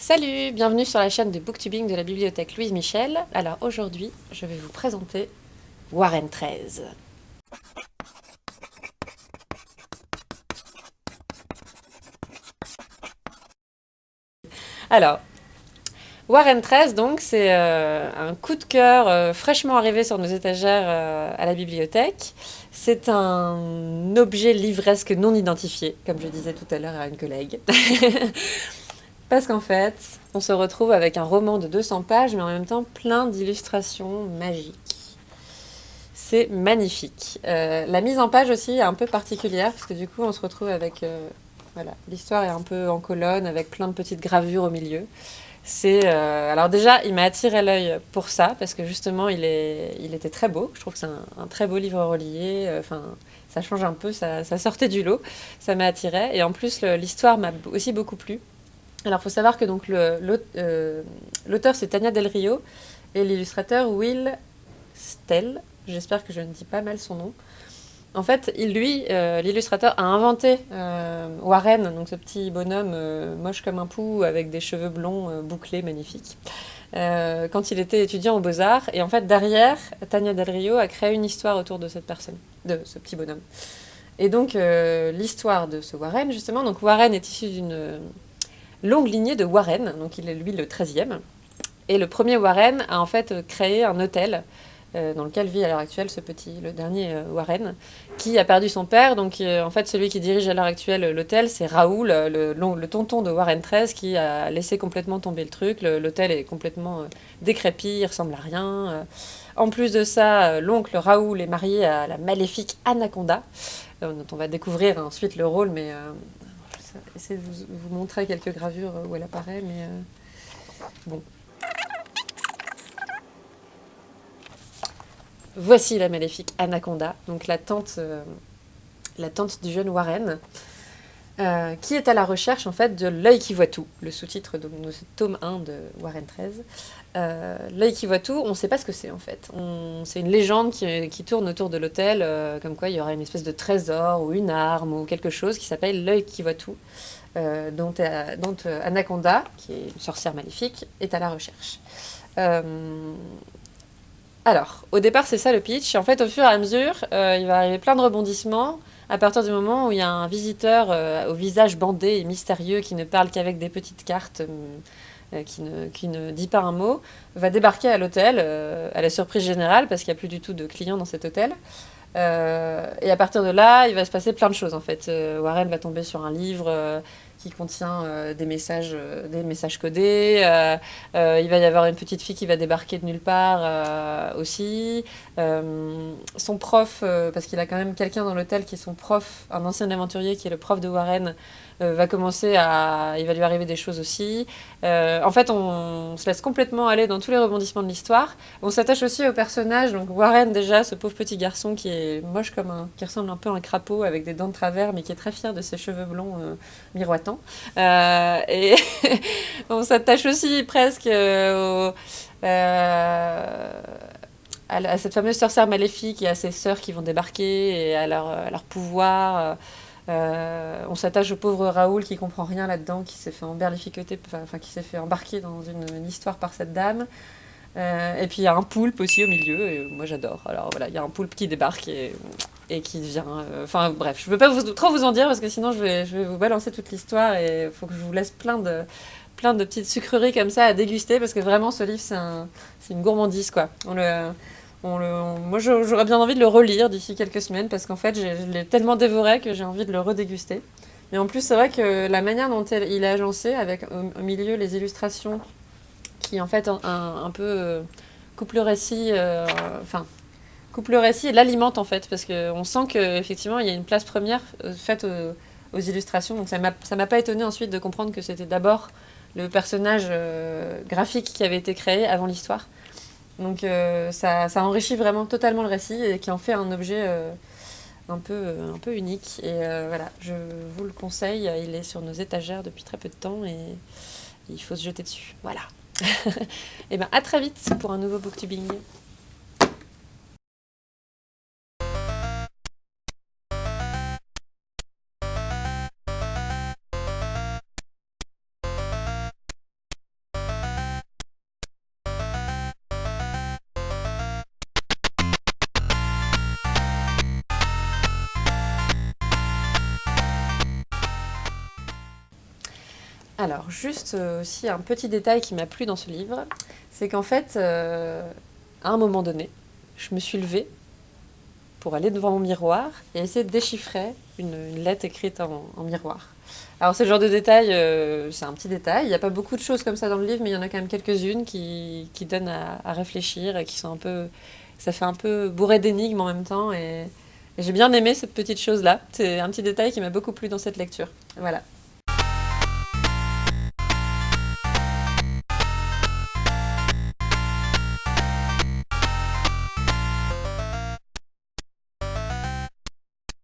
Salut, bienvenue sur la chaîne de booktubing de la bibliothèque Louise Michel. Alors aujourd'hui, je vais vous présenter Warren 13. Alors, Warren 13, donc, c'est euh, un coup de cœur euh, fraîchement arrivé sur nos étagères euh, à la bibliothèque. C'est un objet livresque non identifié, comme je disais tout à l'heure à une collègue. Parce qu'en fait, on se retrouve avec un roman de 200 pages, mais en même temps plein d'illustrations magiques. C'est magnifique. la mise en page aussi est un peu particulière, parce que du coup, on se retrouve avec... voilà, l'histoire est un peu en colonne, avec plein de petites gravures au milieu. C'est euh, alors déjà, il m'a attiré l'œil pour ça parce que justement, il, est, il était très beau. Je trouve que c'est un, très beau livre relié. Euh, enfin, ça change un peu, ça, sortait du lot, ça m'a attiré. Et en plus, l'histoire m'a aussi beaucoup plu. Alors, il faut savoir que donc euh, l'auteur c'est Tania Del Rio et l'illustrateur Will Stell. J'espère que je ne dis pas mal son nom. En fait, il, lui, euh, l'illustrateur, a inventé euh, Warren, donc ce petit bonhomme moche comme un pou avec des cheveux blonds bouclés magnifiques, quand il était étudiant aux Beaux-Arts. Et en fait, derrière, Tania Del Rio a créé une histoire autour de cette personne, de ce petit bonhomme. Et donc, l'histoire de ce Warren, justement, donc Warren est issu d'une longue lignée de Warren, donc il est lui le 13e. Et le premier Warren a en fait créé un hôtel euh, dans lequel vit à l'heure actuelle ce petit, le dernier euh, Warren, qui a perdu son père. Donc euh, en fait, celui qui dirige à l'heure actuelle l'hôtel, c'est Raoul, le, le, tonton de Warren 13, qui a laissé complètement tomber le truc. L'hôtel est complètement décrépit, il ressemble à rien. En plus de ça, l'oncle Raoul est marié à la maléfique Anaconda, dont on va découvrir ensuite le rôle, mais essayer de vous, montrer quelques gravures où elle apparaît, mais bon, Voici la maléfique Anaconda, donc la tante, euh, la tante du jeune Warren, euh, qui est à la recherche en fait de l'œil qui voit tout, le sous-titre de, tome 1 de Warren 13. Euh, l'œil qui voit tout, on ne sait pas ce que c'est en fait. C'est une légende qui, tourne autour de l'hôtel, comme quoi il y aura une espèce de trésor ou une arme ou quelque chose qui s'appelle l'œil qui voit tout, dont, Anaconda, qui est une sorcière maléfique, est à la recherche. Alors, au départ, c'est ça le pitch. En fait, au fur et à mesure, euh, il va arriver plein de rebondissements à partir du moment où il y a un visiteur euh, au visage bandé et mystérieux qui ne parle qu'avec des petites cartes, euh, qui, ne, qui, ne, dit pas un mot, va débarquer à l'hôtel à la surprise générale parce qu'il n'y a plus du tout de clients dans cet hôtel. Et à partir de là, il va se passer plein de choses en fait. Warren va tomber sur un livre qui contient euh, des, messages, euh, des messages codés. Euh, il va y avoir une petite fille qui va débarquer de nulle part aussi. son prof, parce qu'il a quand même quelqu'un dans l'hôtel qui est son prof, un ancien aventurier qui est le prof de Warren, va commencer à... il va lui arriver des choses aussi. en fait, on, se laisse complètement aller dans tous les rebondissements de l'histoire. On s'attache aussi au personnage, donc Warren déjà, ce pauvre petit garçon qui est moche comme un... qui ressemble un peu à un crapaud avec des dents de travers, mais qui est très fier de ses cheveux blonds miroitants. Euh, et on s'attache aussi presque euh, à, cette fameuse sorcière maléfique et à ses sœurs qui vont débarquer et à leur, pouvoir. Euh, on s'attache au pauvre Raoul qui comprend rien là-dedans, qui s'est fait s'est fait embarquer dans une, histoire par cette dame. Et puis il y a un poulpe aussi au milieu, et moi j'adore. Alors voilà, il y a un poulpe qui débarque et qui devient... Euh, enfin bref, je ne veux pas trop vous en dire parce que sinon je vais, vous balancer toute l'histoire et il faut que je vous laisse plein de, petites sucreries comme ça à déguster parce que vraiment ce livre c'est un, une gourmandise quoi. Moi j'aurais bien envie de le relire d'ici quelques semaines parce qu'en fait je l'ai tellement dévoré que j'ai envie de le redéguster. Mais en plus c'est vrai que la manière dont il est agencé avec au, milieu les illustrations qui en fait un, peu euh, coupe le récit, euh, enfin coupe le récit et l'alimente en fait, parce qu'on sent qu'effectivement il y a une place première euh, faite aux, illustrations, donc ça m'a pas étonné ensuite de comprendre que c'était d'abord le personnage graphique qui avait été créé avant l'histoire. Donc ça, ça, enrichit vraiment totalement le récit et qui en fait un objet un, peu, un peu unique. Et voilà, je vous le conseille, il est sur nos étagères depuis très peu de temps et il faut se jeter dessus. Voilà. et ben à très vite pour un nouveau booktubing. Alors, juste euh, aussi un petit détail qui m'a plu dans ce livre, c'est qu'en fait, euh, à un moment donné, je me suis levée pour aller devant mon miroir et essayer de déchiffrer une, lettre écrite en, miroir. Alors, ce genre de détail, euh, c'est un petit détail. Il n'y a pas beaucoup de choses comme ça dans le livre, mais il y en a quand même quelques-unes qui, donnent à, à réfléchir et qui sont un peu. Ça fait un peu bourré d'énigmes en même temps. Et, et j'ai bien aimé cette petite chose-là. C'est un petit détail qui m'a beaucoup plu dans cette lecture. Voilà.